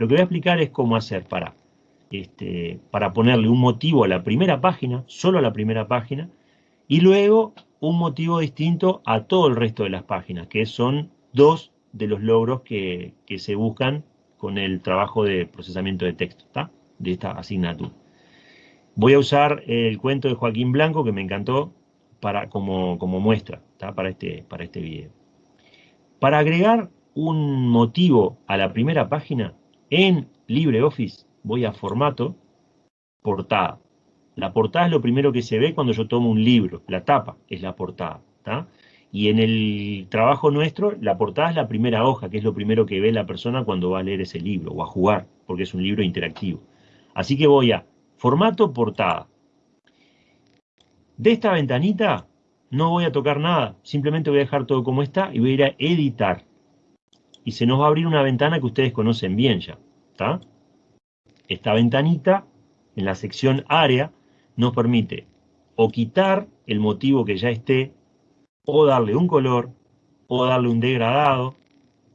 Lo que voy a explicar es cómo hacer para, este, para ponerle un motivo a la primera página, solo a la primera página, y luego un motivo distinto a todo el resto de las páginas, que son dos de los logros que, que se buscan con el trabajo de procesamiento de texto, de esta asignatura. Voy a usar el cuento de Joaquín Blanco, que me encantó, para, como, como muestra para, este, para este video. Para agregar un motivo a la primera página, en LibreOffice voy a formato, portada. La portada es lo primero que se ve cuando yo tomo un libro, la tapa es la portada. Y en el trabajo nuestro, la portada es la primera hoja, que es lo primero que ve la persona cuando va a leer ese libro, o a jugar, porque es un libro interactivo. Así que voy a formato portada. De esta ventanita no voy a tocar nada, simplemente voy a dejar todo como está y voy a ir a editar. Y se nos va a abrir una ventana que ustedes conocen bien ya. ¿está? Esta ventanita, en la sección área, nos permite o quitar el motivo que ya esté, o darle un color, o darle un degradado,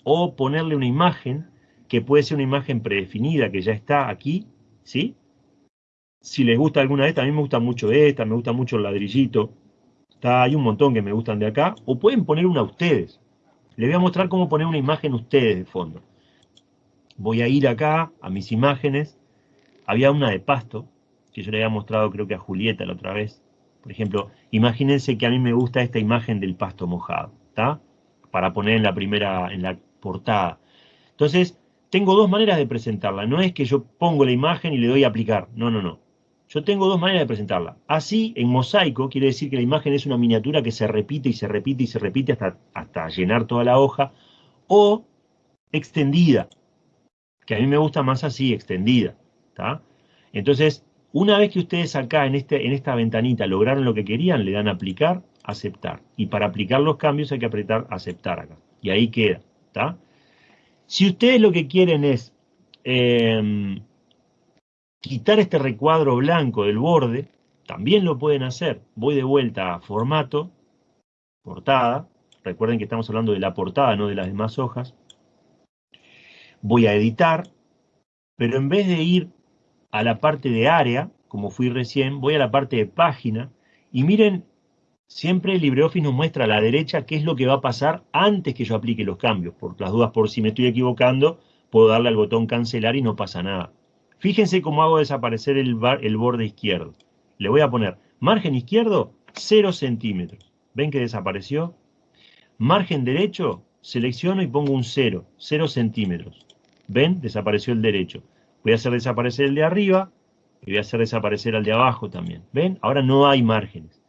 o ponerle una imagen, que puede ser una imagen predefinida que ya está aquí, ¿sí? Si les gusta alguna de estas, a mí me gusta mucho esta, me gusta mucho el ladrillito, hay un montón que me gustan de acá, o pueden poner una ustedes. Les voy a mostrar cómo poner una imagen ustedes de fondo. Voy a ir acá a mis imágenes. Había una de pasto, que yo le había mostrado creo que a Julieta la otra vez. Por ejemplo, imagínense que a mí me gusta esta imagen del pasto mojado, ¿está? Para poner en la primera, en la portada. Entonces, tengo dos maneras de presentarla. No es que yo pongo la imagen y le doy a aplicar. No, no, no. Yo tengo dos maneras de presentarla. Así, en mosaico, quiere decir que la imagen es una miniatura que se repite y se repite y se repite hasta, hasta llenar toda la hoja. O extendida, que a mí me gusta más así, extendida. Entonces, una vez que ustedes acá en, este, en esta ventanita lograron lo que querían, le dan aplicar, aceptar. Y para aplicar los cambios hay que apretar aceptar acá. Y ahí queda. Si ustedes lo que quieren es... Em, quitar este recuadro blanco del borde, también lo pueden hacer. Voy de vuelta a formato, portada, recuerden que estamos hablando de la portada, no de las demás hojas. Voy a editar, pero en vez de ir a la parte de área, como fui recién, voy a la parte de página, y miren, siempre LibreOffice nos muestra a la derecha qué es lo que va a pasar antes que yo aplique los cambios. Por las dudas, por si me estoy equivocando, puedo darle al botón cancelar y no pasa nada. Fíjense cómo hago desaparecer el, borde izquierdo. Le voy a poner margen izquierdo, 0 centímetros. ¿Ven que desapareció? Margen derecho, selecciono y pongo un 0, 0 centímetros. ¿Ven? Desapareció el derecho. Voy a hacer desaparecer el de arriba y voy a hacer desaparecer al de abajo también. ¿Ven? Ahora no hay márgenes.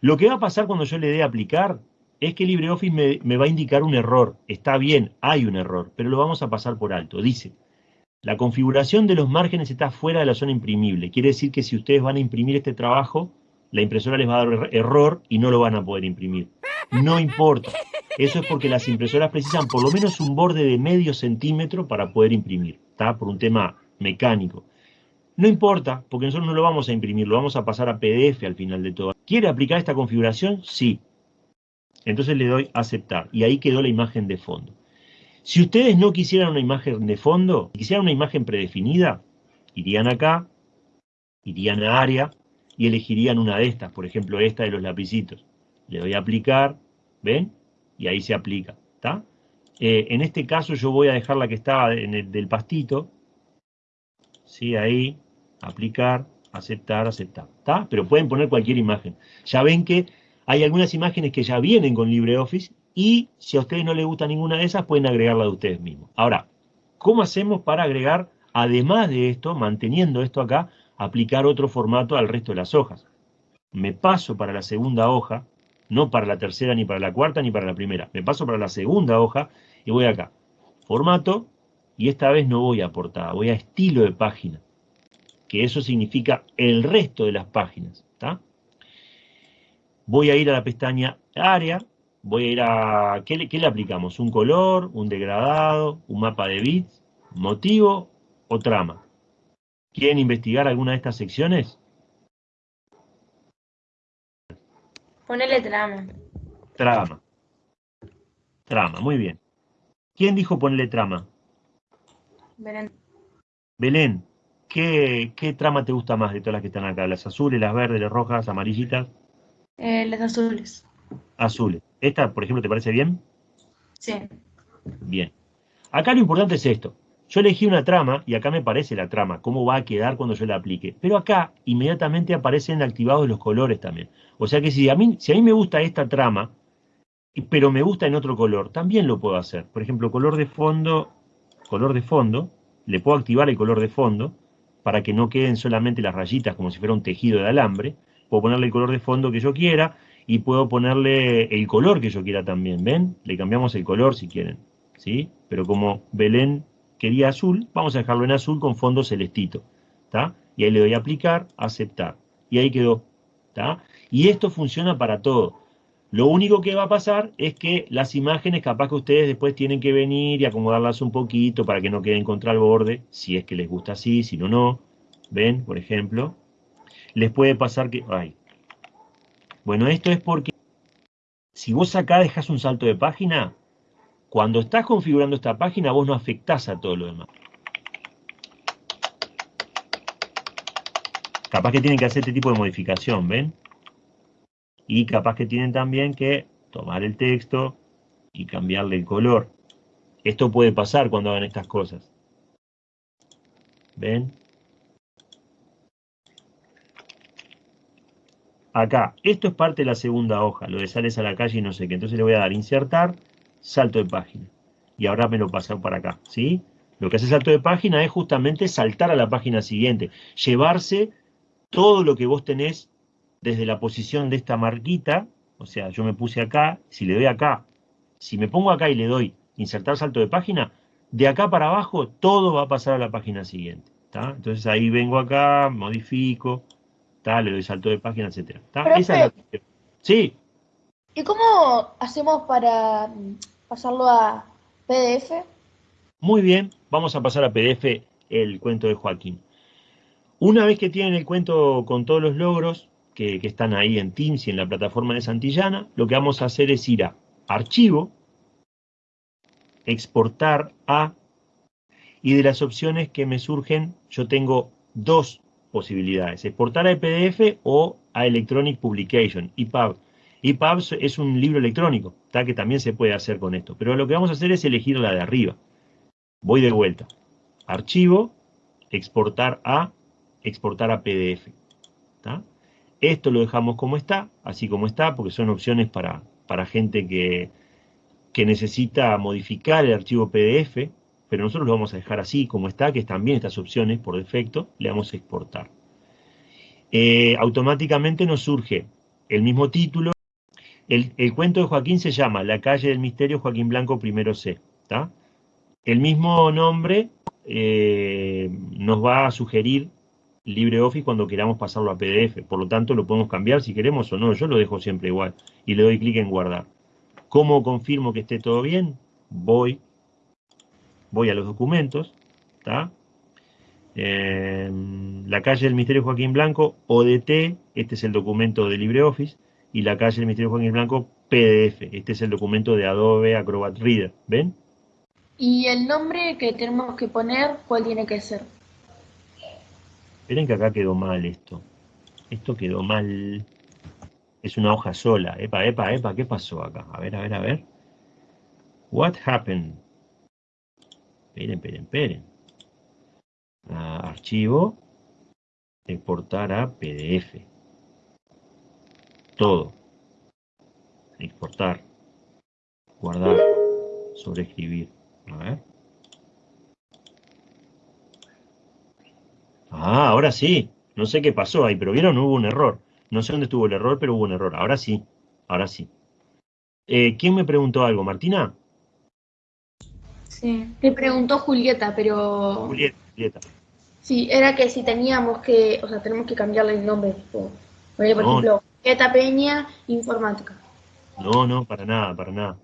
Lo que va a pasar cuando yo le dé aplicar es que LibreOffice me va a indicar un error. Está bien, hay un error, pero lo vamos a pasar por alto. Dice, la configuración de los márgenes está fuera de la zona imprimible. Quiere decir que si ustedes van a imprimir este trabajo, la impresora les va a dar er-, error y no lo van a poder imprimir. No importa. Eso es porque las impresoras precisan por lo menos un borde de medio centímetro para poder imprimir. ¿Está? Por un tema mecánico. No importa, porque nosotros no lo vamos a imprimir, lo vamos a pasar a PDF al final de todo. ¿Quiere aplicar esta configuración? Sí. Entonces le doy aceptar y ahí quedó la imagen de fondo. Si ustedes no quisieran una imagen de fondo, quisieran una imagen predefinida, irían acá, irían a área y elegirían una de estas, por ejemplo esta de los lapicitos. Le doy a aplicar, ¿ven? Y ahí se aplica, ¿está? Eh, en este caso yo voy a dejar la que estaba en el del pastito, ¿sí? Ahí, aplicar, aceptar, aceptar, ¿está? Pero pueden poner cualquier imagen. Ya ven que hay algunas imágenes que ya vienen con LibreOffice y si a ustedes no les gusta ninguna de esas, pueden agregarla de ustedes mismos. Ahora, ¿cómo hacemos para agregar, además de esto, manteniendo esto acá, aplicar otro formato al resto de las hojas? Me paso para la segunda hoja, no para la tercera, ni para la cuarta, ni para la primera. Me paso para la segunda hoja y voy acá. Formato, y esta vez no voy a portada, voy a estilo de página. Que eso significa el resto de las páginas. Voy a ir a la pestaña área, voy a ir a... ¿qué le, aplicamos? ¿Un color? ¿Un degradado? ¿Un mapa de bits? ¿Motivo o trama? ¿Quieren investigar alguna de estas secciones? Ponele trama. Trama. Trama, muy bien. ¿Quién dijo ponerle trama? Belén, ¿qué, ¿qué trama te gusta más de todas las que están acá? ¿Las azules, las verdes, las rojas, amarillitas? Eh, las azules. Azules. ¿Esta, por ejemplo, te parece bien? Sí. Bien. Acá lo importante es esto. Yo elegí una trama y acá me parece la trama, cómo va a quedar cuando yo la aplique. Pero acá inmediatamente aparecen activados los colores también. O sea que si a mí, si a mí me gusta esta trama, pero me gusta en otro color, también lo puedo hacer. Por ejemplo, color de fondo, color de fondo, le puedo activar el color de fondo para que no queden solamente las rayitas como si fuera un tejido de alambre. Puedo ponerle el color de fondo que yo quiera y puedo ponerle el color que yo quiera también, ¿ven? Le cambiamos el color si quieren, ¿sí? Pero como Belén quería azul, vamos a dejarlo en azul con fondo celestito, ¿está? Y ahí le doy a aplicar, aceptar. Y ahí quedó, ¿está? Y esto funciona para todo. Lo único que va a pasar es que las imágenes capaz que ustedes después tienen que venir y acomodarlas un poquito para que no queden contra el borde, si es que les gusta así, si no, no. ¿Ven? Por ejemplo. Les puede pasar que... Ay. Bueno, esto es porque si vos acá dejas un salto de página, cuando estás configurando esta página vos no afectás a todo lo demás. Capaz que tienen que hacer este tipo de modificación, ¿ven? y capaz que tienen también que tomar el texto y cambiarle el color. Esto puede pasar cuando hagan estas cosas. ¿Ven? Acá, esto es parte de la segunda hoja, lo de sales a la calle y no sé qué. Entonces le voy a dar insertar, salto de página. Y ahora me lo paso para acá, ¿sí? Lo que hace salto de página es justamente saltar a la página siguiente, llevarse todo lo que vos tenés desde la posición de esta marquita, o sea, yo me puse acá, si le doy acá, si me pongo acá y le doy insertar salto de página, de acá para abajo todo va a pasar a la página siguiente. Entonces ahí vengo acá, modifico, le doy salto de página, etc. Esa es la Sí. ¿Y cómo hacemos para pasarlo a PDF? Muy bien, vamos a pasar a PDF el cuento de Joaquín. Una vez que tienen el cuento con todos los logros, que, están ahí en Teams y en la plataforma de Santillana, lo que vamos a hacer es ir a Archivo, Exportar a, y de las opciones que me surgen, yo tengo dos posibilidades, exportar a PDF o a Electronic Publication, EPUB. EPUB es un libro electrónico, que también se puede hacer con esto, pero lo que vamos a hacer es elegir la de arriba. Voy de vuelta. Archivo, exportar a, exportar a PDF. Esto lo dejamos como está, así como está, porque son opciones para, para gente que, que necesita modificar el archivo PDF, pero nosotros lo vamos a dejar así como está, que están bien estas opciones por defecto, le damos a exportar. Eh, automáticamente nos surge el mismo título. El, cuento de Joaquín se llama La calle del misterio Joaquín Blanco primero C. El mismo nombre eh, nos va a sugerir LibreOffice cuando queramos pasarlo a PDF. Por lo tanto, lo podemos cambiar si queremos o no. Yo lo dejo siempre igual y le doy clic en guardar. ¿Cómo confirmo que esté todo bien? Voy, voy a los documentos, ¿está? la calle del Misterio Joaquín Blanco, ODT, este es el documento de LibreOffice, y la calle del Misterio Joaquín Blanco, PDF, este es el documento de Adobe Acrobat Reader, ¿ven? ¿Y el nombre que tenemos que poner, cuál tiene que ser? Esperen que acá quedó mal esto. Esto quedó mal. Es una hoja sola. Epa, epa, epa, ¿qué pasó acá? A ver, a ver, a ver. What happened? Esperen, esperen, esperen. Archivo. Exportar a PDF. Todo. Exportar. Guardar. Sobreescribir. A ver. Ah, ahora sí. No sé qué pasó ahí, pero vieron, hubo un error. No sé dónde estuvo el error, pero hubo un error. Ahora sí, ahora sí. Eh, ¿Quién me preguntó algo? ¿Martina? Sí, preguntó Julieta, pero... Julieta, Julieta. Sí, era que si teníamos que, o sea, tenemos que cambiarle el nombre. por ejemplo, Julieta Peña, informática. No, no, para nada, para nada.